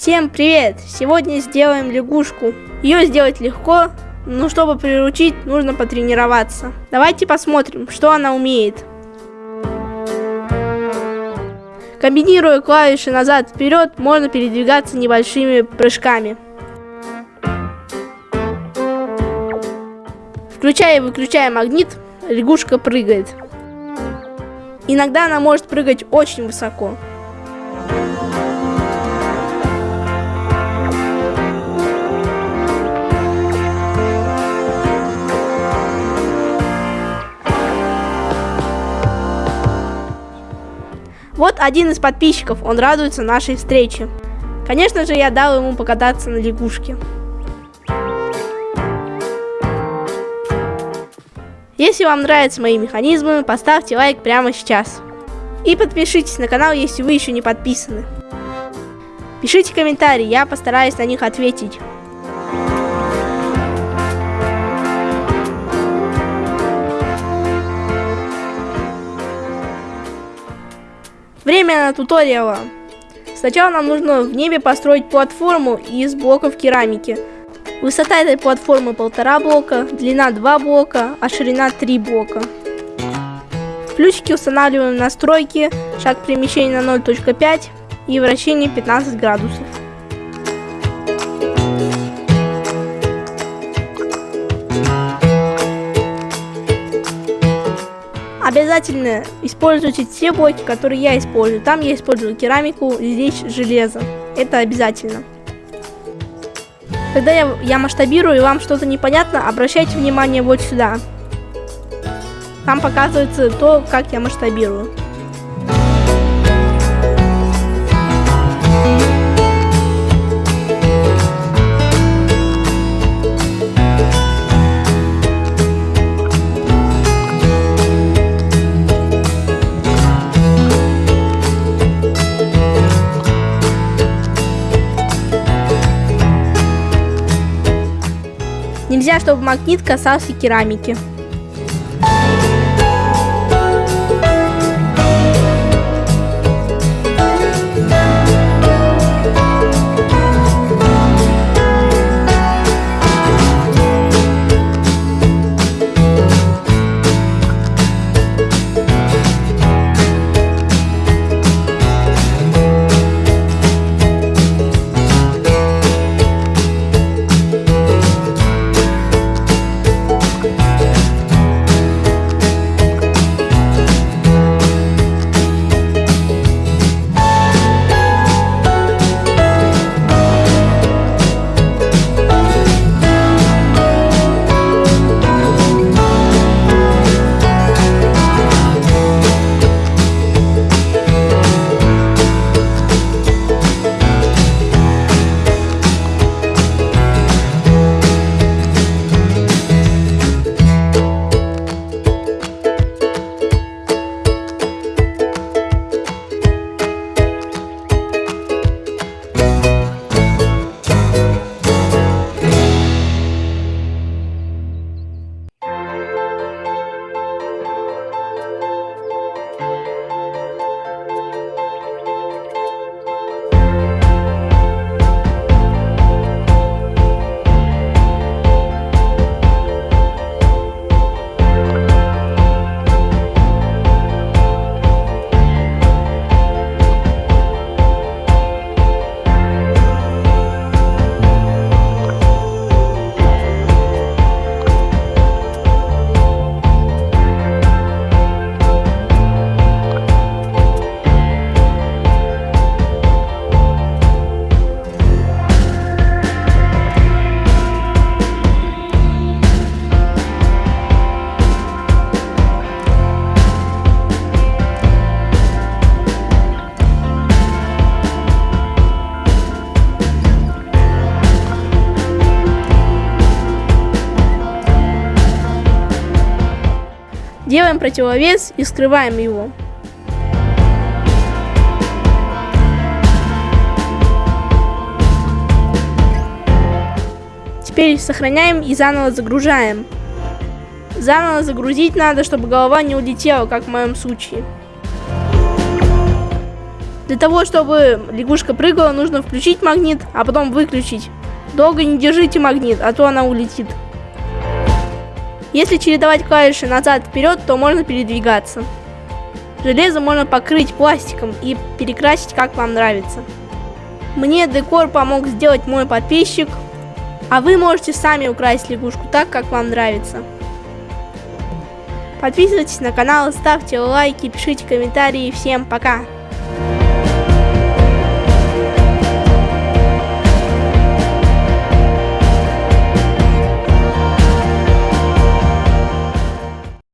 Всем привет! Сегодня сделаем лягушку. Ее сделать легко, но чтобы приручить, нужно потренироваться. Давайте посмотрим, что она умеет. Комбинируя клавиши назад-вперед, можно передвигаться небольшими прыжками. Включая и выключая магнит, лягушка прыгает. Иногда она может прыгать очень высоко. Вот один из подписчиков, он радуется нашей встрече. Конечно же, я дал ему покататься на лягушке. Если вам нравятся мои механизмы, поставьте лайк прямо сейчас. И подпишитесь на канал, если вы еще не подписаны. Пишите комментарии, я постараюсь на них ответить. Время на туториала. Сначала нам нужно в небе построить платформу из блоков керамики. Высота этой платформы полтора блока, длина 2 блока, а ширина 3 блока. В устанавливаем настройки, шаг перемещения на 0.5 и вращение 15 градусов. Обязательно используйте те блоки, которые я использую. Там я использую керамику, здесь железо. Это обязательно. Когда я, я масштабирую и вам что-то непонятно, обращайте внимание вот сюда. Там показывается то, как я масштабирую. Нельзя, чтобы магнит касался керамики. Делаем противовес и скрываем его. Теперь сохраняем и заново загружаем. Заново загрузить надо, чтобы голова не улетела, как в моем случае. Для того, чтобы лягушка прыгала, нужно включить магнит, а потом выключить. Долго не держите магнит, а то она улетит. Если чередовать клавиши назад-вперед, то можно передвигаться. Железо можно покрыть пластиком и перекрасить как вам нравится. Мне декор помог сделать мой подписчик, а вы можете сами украсить лягушку так, как вам нравится. Подписывайтесь на канал, ставьте лайки, пишите комментарии. Всем пока!